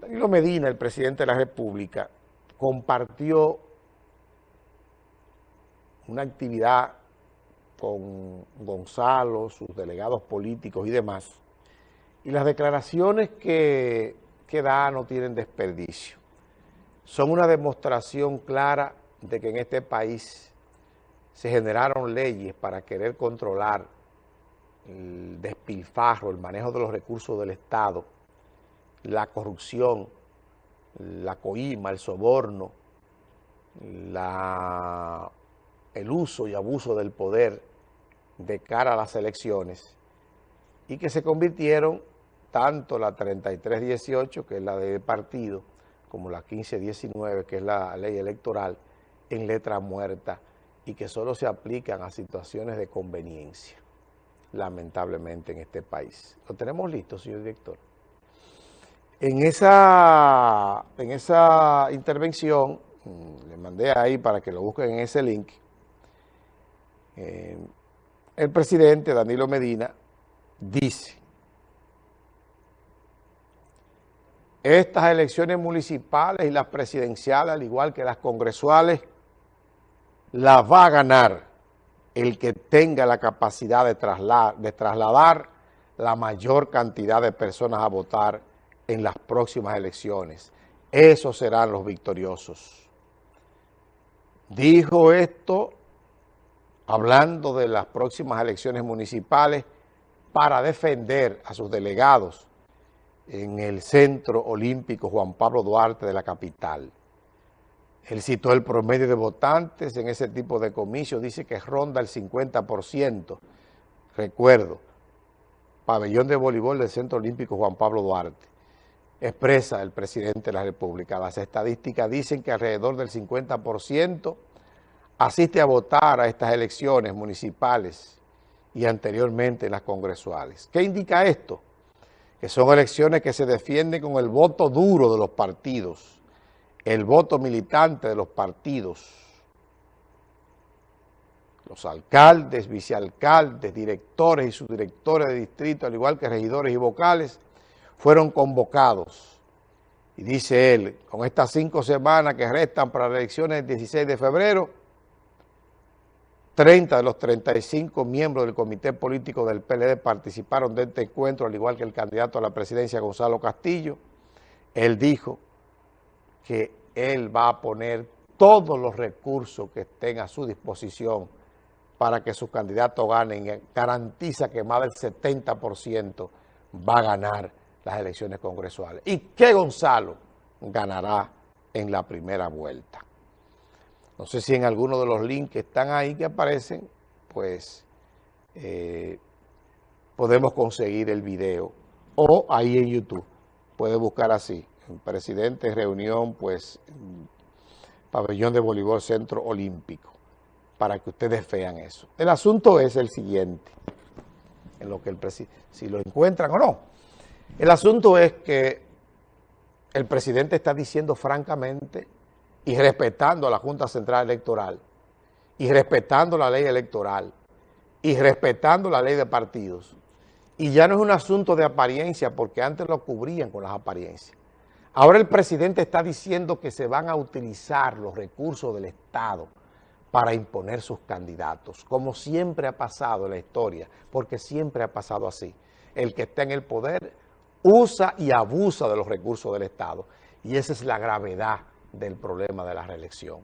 Danilo Medina, el presidente de la República, compartió una actividad con Gonzalo, sus delegados políticos y demás, y las declaraciones que, que da no tienen desperdicio. Son una demostración clara de que en este país se generaron leyes para querer controlar el despilfarro, el manejo de los recursos del Estado, la corrupción, la coima, el soborno, la, el uso y abuso del poder de cara a las elecciones y que se convirtieron tanto la 3318, que es la de partido, como la 1519, que es la ley electoral, en letra muerta y que solo se aplican a situaciones de conveniencia, lamentablemente en este país. ¿Lo tenemos listo, señor director? En esa, en esa intervención, mm, le mandé ahí para que lo busquen en ese link, eh, el presidente Danilo Medina dice, estas elecciones municipales y las presidenciales, al igual que las congresuales, las va a ganar el que tenga la capacidad de de trasladar la mayor cantidad de personas a votar en las próximas elecciones. Esos serán los victoriosos. Dijo esto hablando de las próximas elecciones municipales para defender a sus delegados en el Centro Olímpico Juan Pablo Duarte de la capital. Él citó el promedio de votantes en ese tipo de comicios, dice que ronda el 50%. Recuerdo, pabellón de voleibol del Centro Olímpico Juan Pablo Duarte expresa el presidente de la República. Las estadísticas dicen que alrededor del 50% asiste a votar a estas elecciones municipales y anteriormente en las congresuales. ¿Qué indica esto? Que son elecciones que se defienden con el voto duro de los partidos, el voto militante de los partidos, los alcaldes, vicealcaldes, directores y subdirectores de distrito, al igual que regidores y vocales, fueron convocados. Y dice él, con estas cinco semanas que restan para las elecciones del 16 de febrero, 30 de los 35 miembros del comité político del PLD participaron de este encuentro, al igual que el candidato a la presidencia Gonzalo Castillo. Él dijo que él va a poner todos los recursos que estén a su disposición para que sus candidatos ganen. Garantiza que más del 70% va a ganar las elecciones congresuales y que Gonzalo ganará en la primera vuelta. No sé si en alguno de los links que están ahí que aparecen, pues eh, podemos conseguir el video o ahí en YouTube. Puede buscar así, presidente reunión, pues pabellón de voleibol centro olímpico, para que ustedes vean eso. El asunto es el siguiente, en lo que el si lo encuentran o no. El asunto es que el presidente está diciendo francamente y respetando a la Junta Central Electoral y respetando la ley electoral y respetando la ley de partidos. Y ya no es un asunto de apariencia porque antes lo cubrían con las apariencias. Ahora el presidente está diciendo que se van a utilizar los recursos del Estado para imponer sus candidatos, como siempre ha pasado en la historia, porque siempre ha pasado así. El que está en el poder usa y abusa de los recursos del Estado. Y esa es la gravedad del problema de la reelección.